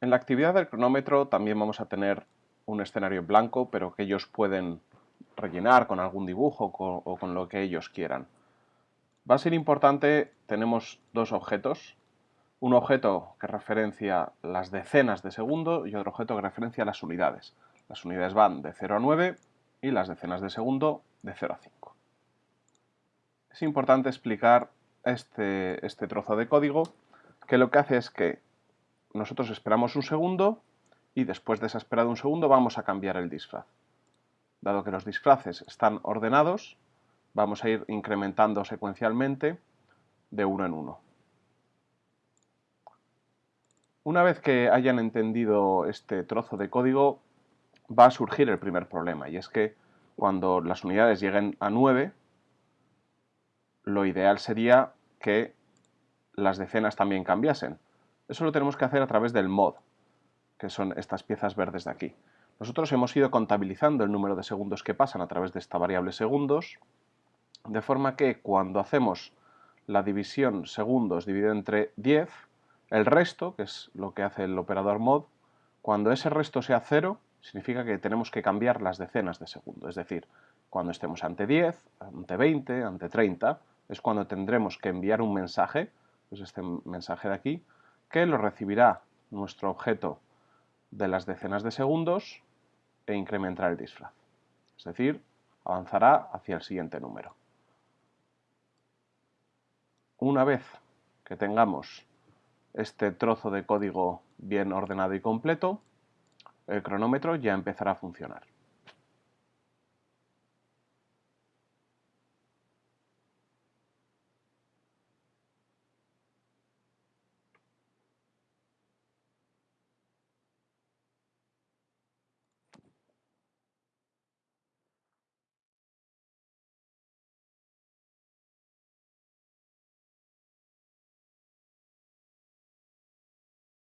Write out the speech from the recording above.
En la actividad del cronómetro también vamos a tener un escenario en blanco, pero que ellos pueden rellenar con algún dibujo o con lo que ellos quieran. Va a ser importante, tenemos dos objetos, un objeto que referencia las decenas de segundo y otro objeto que referencia las unidades. Las unidades van de 0 a 9 y las decenas de segundo de 0 a 5. Es importante explicar este, este trozo de código que lo que hace es que nosotros esperamos un segundo y después de esa espera de un segundo vamos a cambiar el disfraz. Dado que los disfraces están ordenados, vamos a ir incrementando secuencialmente de uno en uno. Una vez que hayan entendido este trozo de código, va a surgir el primer problema, y es que cuando las unidades lleguen a 9, lo ideal sería que las decenas también cambiasen. Eso lo tenemos que hacer a través del mod, que son estas piezas verdes de aquí. Nosotros hemos ido contabilizando el número de segundos que pasan a través de esta variable segundos, de forma que cuando hacemos la división segundos dividido entre 10, el resto, que es lo que hace el operador mod, cuando ese resto sea 0, significa que tenemos que cambiar las decenas de segundo. Es decir, cuando estemos ante 10, ante 20, ante 30, es cuando tendremos que enviar un mensaje, pues este mensaje de aquí, que lo recibirá nuestro objeto de las decenas de segundos e incrementará el disfraz. Es decir, avanzará hacia el siguiente número. Una vez que tengamos este trozo de código bien ordenado y completo, el cronómetro ya empezará a funcionar.